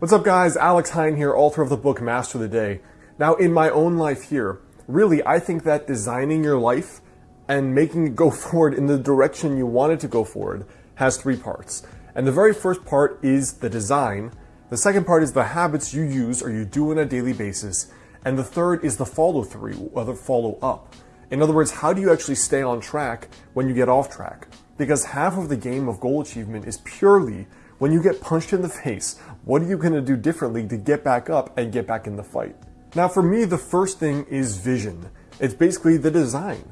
What's up guys, Alex Hine here, author of the book Master of the Day. Now in my own life here, really I think that designing your life and making it go forward in the direction you want it to go forward has three parts. And the very first part is the design, the second part is the habits you use or you do on a daily basis, and the third is the follow through or the follow up. In other words, how do you actually stay on track when you get off track? Because half of the game of goal achievement is purely when you get punched in the face, what are you going to do differently to get back up and get back in the fight? Now, for me, the first thing is vision. It's basically the design.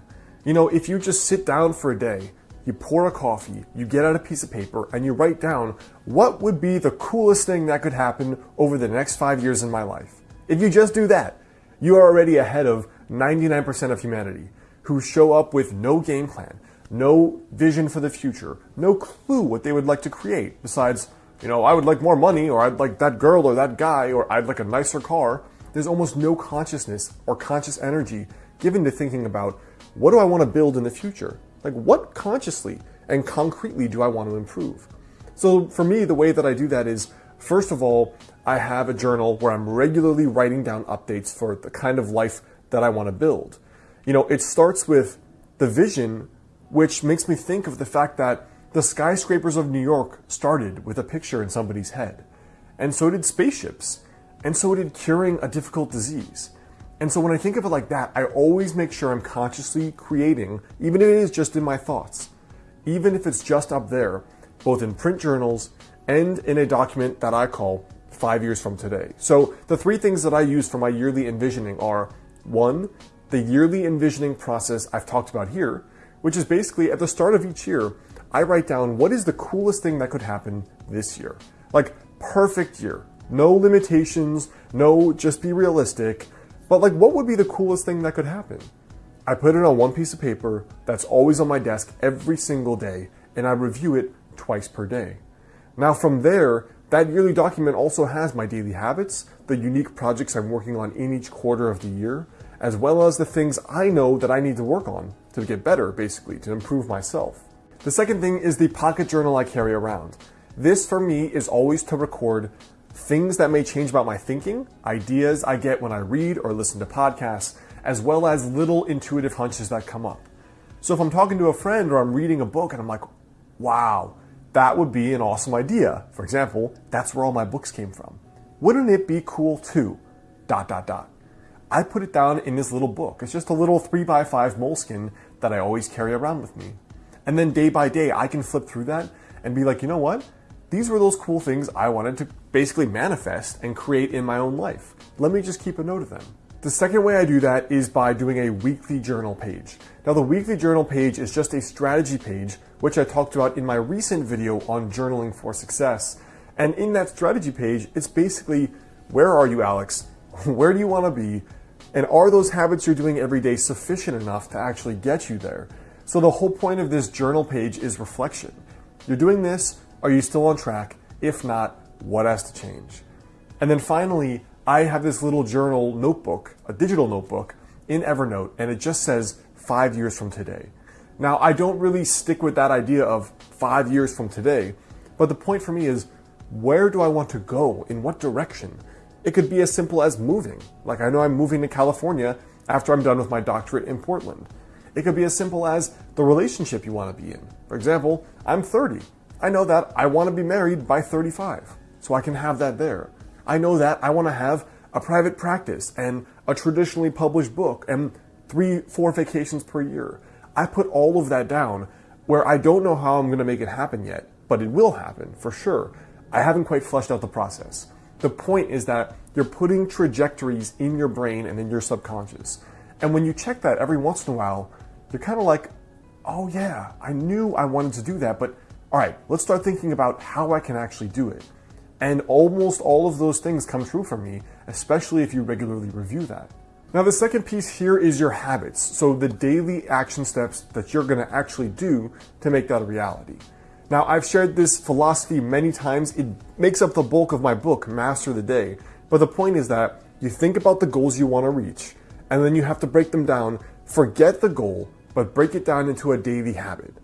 You know, if you just sit down for a day, you pour a coffee, you get out a piece of paper, and you write down what would be the coolest thing that could happen over the next five years in my life. If you just do that, you are already ahead of 99% of humanity who show up with no game plan, no vision for the future, no clue what they would like to create besides, you know, I would like more money, or I'd like that girl or that guy, or I'd like a nicer car. There's almost no consciousness or conscious energy given to thinking about what do I want to build in the future? Like, what consciously and concretely do I want to improve? So, for me, the way that I do that is first of all, I have a journal where I'm regularly writing down updates for the kind of life that I want to build. You know, it starts with the vision which makes me think of the fact that the skyscrapers of New York started with a picture in somebody's head. And so did spaceships. And so did curing a difficult disease. And so when I think of it like that, I always make sure I'm consciously creating, even if it is just in my thoughts, even if it's just up there, both in print journals and in a document that I call five years from today. So the three things that I use for my yearly envisioning are one, the yearly envisioning process I've talked about here, which is basically at the start of each year, I write down what is the coolest thing that could happen this year. Like perfect year. No limitations, no just be realistic, but like what would be the coolest thing that could happen? I put it on one piece of paper that's always on my desk every single day and I review it twice per day. Now from there, that yearly document also has my daily habits, the unique projects I'm working on in each quarter of the year, as well as the things I know that I need to work on to get better, basically, to improve myself. The second thing is the pocket journal I carry around. This for me is always to record things that may change about my thinking, ideas I get when I read or listen to podcasts, as well as little intuitive hunches that come up. So if I'm talking to a friend or I'm reading a book and I'm like, wow, that would be an awesome idea. For example, that's where all my books came from. Wouldn't it be cool too? Dot, dot, dot. I put it down in this little book. It's just a little 3x5 moleskin that I always carry around with me. And then day by day, I can flip through that and be like, you know what? These were those cool things I wanted to basically manifest and create in my own life. Let me just keep a note of them. The second way I do that is by doing a weekly journal page. Now the weekly journal page is just a strategy page, which I talked about in my recent video on journaling for success. And in that strategy page, it's basically, where are you, Alex? Where do you want to be? And are those habits you're doing every day sufficient enough to actually get you there? So the whole point of this journal page is reflection. You're doing this, are you still on track? If not, what has to change? And then finally, I have this little journal notebook, a digital notebook in Evernote, and it just says five years from today. Now, I don't really stick with that idea of five years from today, but the point for me is where do I want to go? In what direction? It could be as simple as moving. Like I know I'm moving to California after I'm done with my doctorate in Portland. It could be as simple as the relationship you want to be in. For example, I'm 30. I know that I want to be married by 35, so I can have that there. I know that I want to have a private practice and a traditionally published book and three, four vacations per year. I put all of that down where I don't know how I'm going to make it happen yet, but it will happen for sure. I haven't quite fleshed out the process. The point is that you're putting trajectories in your brain and in your subconscious. And when you check that every once in a while, you're kind of like, oh yeah, I knew I wanted to do that, but all right, let's start thinking about how I can actually do it. And almost all of those things come true for me, especially if you regularly review that. Now, the second piece here is your habits. So the daily action steps that you're gonna actually do to make that a reality. Now, I've shared this philosophy many times. It makes up the bulk of my book, Master the Day. But the point is that you think about the goals you want to reach, and then you have to break them down. Forget the goal, but break it down into a daily habit.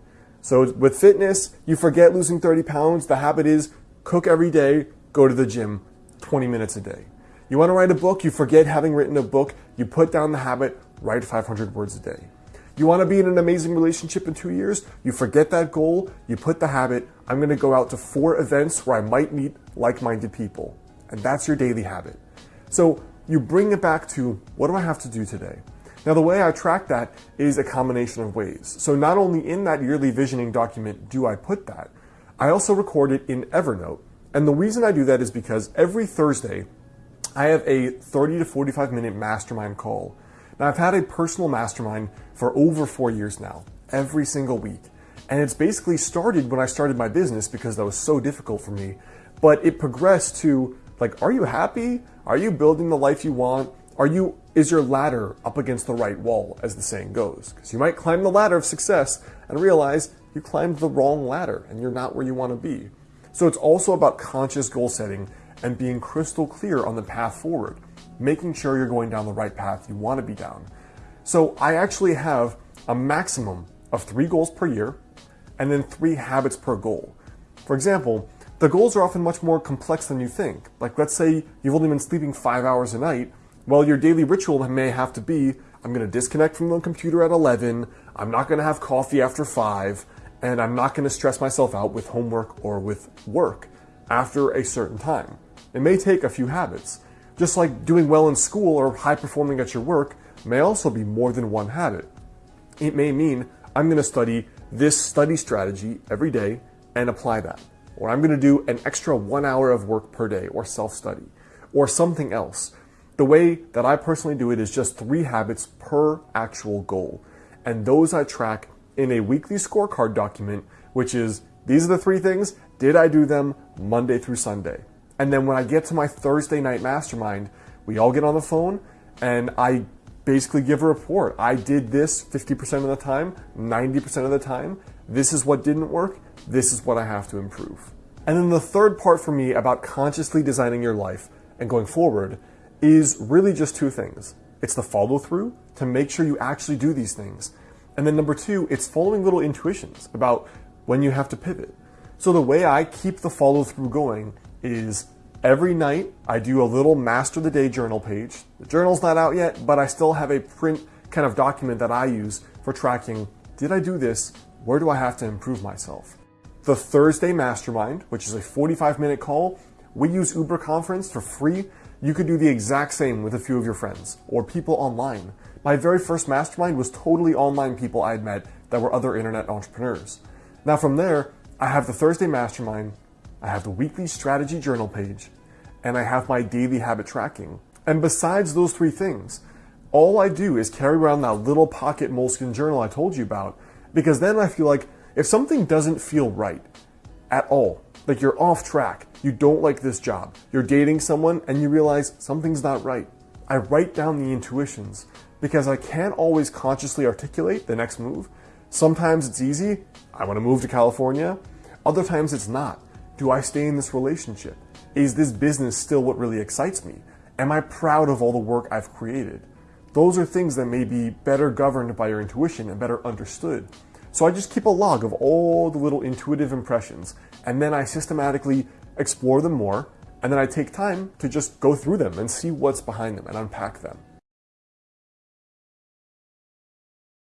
So with fitness, you forget losing 30 pounds. The habit is cook every day, go to the gym 20 minutes a day. You want to write a book, you forget having written a book, you put down the habit, write 500 words a day. You want to be in an amazing relationship in two years, you forget that goal, you put the habit, I'm going to go out to four events where I might meet like-minded people. And that's your daily habit. So you bring it back to, what do I have to do today? Now the way I track that is a combination of ways. So not only in that yearly visioning document do I put that, I also record it in Evernote. And the reason I do that is because every Thursday, I have a 30 to 45 minute mastermind call. Now I've had a personal mastermind for over four years now, every single week. And it's basically started when I started my business because that was so difficult for me. But it progressed to like, are you happy? Are you building the life you want? Are you, is your ladder up against the right wall, as the saying goes? Because you might climb the ladder of success and realize you climbed the wrong ladder and you're not where you want to be. So it's also about conscious goal setting and being crystal clear on the path forward, making sure you're going down the right path you want to be down. So I actually have a maximum of three goals per year and then three habits per goal. For example, the goals are often much more complex than you think. Like let's say you've only been sleeping five hours a night, well, your daily ritual may have to be, I'm going to disconnect from the computer at 11, I'm not going to have coffee after 5, and I'm not going to stress myself out with homework or with work after a certain time. It may take a few habits. Just like doing well in school or high performing at your work may also be more than one habit. It may mean I'm going to study this study strategy every day and apply that. Or I'm going to do an extra one hour of work per day or self-study or something else. The way that I personally do it is just three habits per actual goal. And those I track in a weekly scorecard document, which is these are the three things. Did I do them Monday through Sunday? And then when I get to my Thursday night mastermind, we all get on the phone and I basically give a report. I did this 50% of the time, 90% of the time. This is what didn't work. This is what I have to improve. And then the third part for me about consciously designing your life and going forward is really just two things. It's the follow through to make sure you actually do these things. And then number two, it's following little intuitions about when you have to pivot. So the way I keep the follow through going is every night I do a little master the day journal page. The journal's not out yet, but I still have a print kind of document that I use for tracking, did I do this? Where do I have to improve myself? The Thursday Mastermind, which is a 45 minute call, we use Uber Conference for free you could do the exact same with a few of your friends or people online. My very first mastermind was totally online people I had met that were other internet entrepreneurs. Now from there, I have the Thursday mastermind, I have the weekly strategy journal page, and I have my daily habit tracking. And besides those three things, all I do is carry around that little pocket moleskin journal I told you about, because then I feel like if something doesn't feel right at all, like you're off track, you don't like this job, you're dating someone and you realize something's not right. I write down the intuitions because I can't always consciously articulate the next move. Sometimes it's easy, I want to move to California. Other times it's not. Do I stay in this relationship? Is this business still what really excites me? Am I proud of all the work I've created? Those are things that may be better governed by your intuition and better understood. So I just keep a log of all the little intuitive impressions and then I systematically explore them more and then I take time to just go through them and see what's behind them and unpack them.